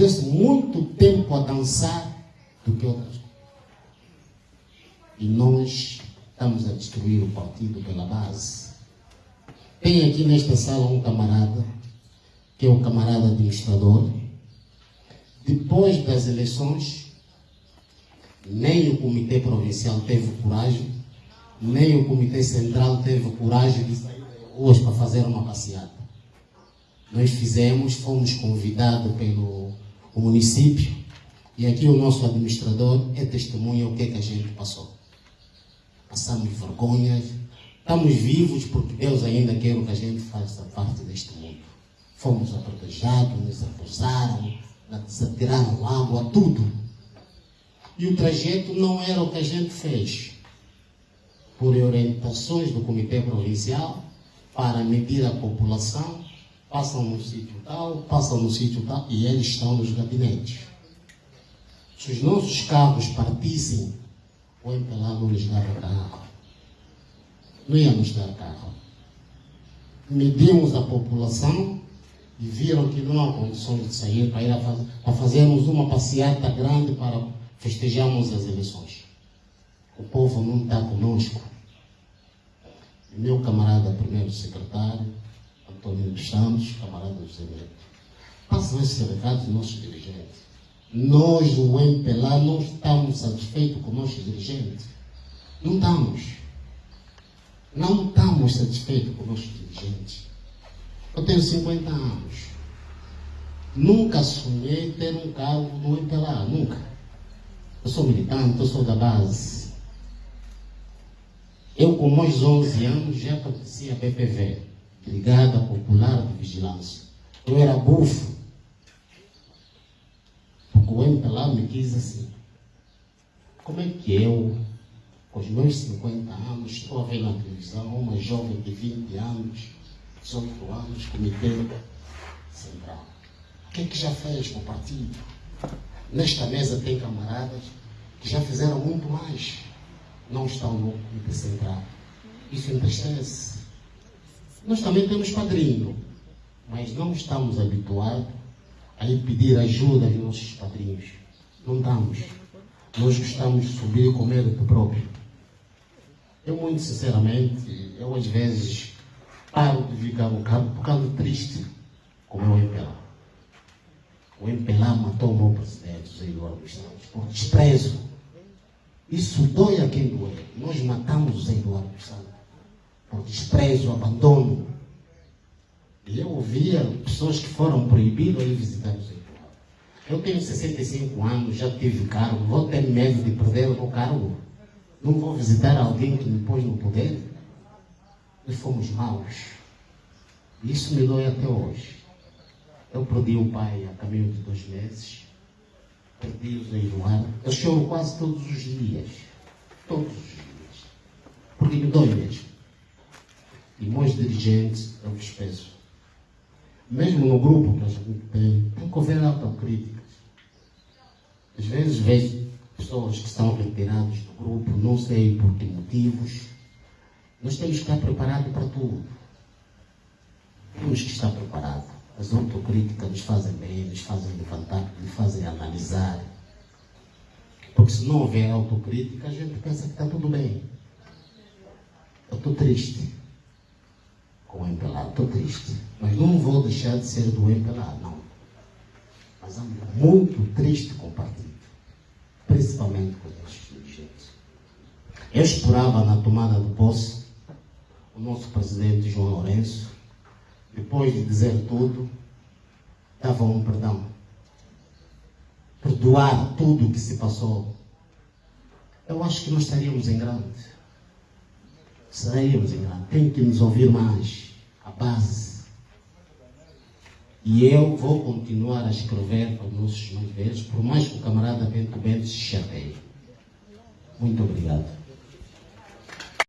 perdeu-se muito tempo a dançar do que outras. E nós estamos a destruir o partido pela base. Tem aqui nesta sala um camarada, que é o camarada administrador. Depois das eleições, nem o Comitê Provincial teve coragem, nem o Comitê Central teve coragem de sair hoje para fazer uma passeata. Nós fizemos, fomos convidados pelo município e aqui o nosso administrador é testemunha o que, é que a gente passou. Passamos vergonhas, estamos vivos porque Deus ainda quer que a gente faça parte deste mundo. Fomos aprotejados, nos acusaram, nos atiraram água, tudo. E o trajeto não era o que a gente fez. Por orientações do Comitê Provincial, para medir a população, passam no sítio tal, passam no sítio tal, e eles estão nos gabinetes. Se os nossos carros partissem, o não lhes dava carro. Não ia nos dar carro. Medimos a população e viram que não há condições de sair para ir a, faz, a fazermos uma passeata grande para festejarmos as eleições. O povo não está conosco. Meu camarada primeiro secretário, Antônio dos Santos, camarada José Neto, passam esses recados aos nossos dirigentes. Nós, o MPLA, não estamos satisfeitos com os nossos dirigentes. Não estamos. Não estamos satisfeitos com os nossos dirigentes. Eu tenho 50 anos. Nunca sonhei ter um cargo no MPLA, nunca. Eu sou militante, eu sou da base. Eu, com meus 11 anos, já pertencia à BPV, Brigada Popular de Vigilância. Eu era bufo. O MPLA me quis assim. Como é que eu, com os meus 50 anos, estou a ver na televisão uma jovem de 20 anos, 18 anos, comitê central? O que é que já fez com o partido? Nesta mesa tem camaradas que já fizeram muito mais não estão no Comitê Central. Isso entristece. Nós também temos padrinho, mas não estamos habituados a ir pedir ajuda aos nossos padrinhos. Não estamos. Nós gostamos de subir com mérito próprio. Eu, muito sinceramente, eu às vezes paro de ficar um bocado, triste com o meu MPLA. O MPLA matou o meu presidente, José Eduardo Santos, por desprezo isso dói a quem doer. Nós matamos o Zé Eduardo Santos desprezo, abandono. E eu ouvia pessoas que foram proibidas de visitar o Zé Eduardo. Eu tenho 65 anos, já tive cargo, vou ter medo de perder o cargo. Não vou visitar alguém que me pôs no poder. Nós fomos maus. Isso me dói até hoje. Eu perdi o pai a caminho de dois meses perdi o Zé. Eu choro quase todos os dias. Todos os dias. Porque me dói meus dirigentes, eu vos peço. Mesmo no grupo que a gente tem, tem que haver autocríticas. Às vezes vejo pessoas que estão retiradas do grupo, não sei por que motivos. Nós temos que estar preparados para tudo. Temos que estar preparados. As autocríticas nos fazem bem, nos fazem levantar, nos fazem analisar. Porque se não houver autocrítica, a gente pensa que está tudo bem. Eu estou triste com o MPLA, estou triste. Mas não vou deixar de ser do MPLA, não. Mas ando muito triste com o partido. Principalmente com esses dirigentes. Eu esperava na tomada de posse o nosso presidente João Lourenço depois de dizer tudo, dava um perdão. Perdoar tudo o que se passou. Eu acho que nós estaríamos em grande. Estaríamos em grande. Tem que nos ouvir mais. A base. E eu vou continuar a escrever para os nossos mais velhos, por mais que o camarada Bento Bento se chateie. Muito obrigado.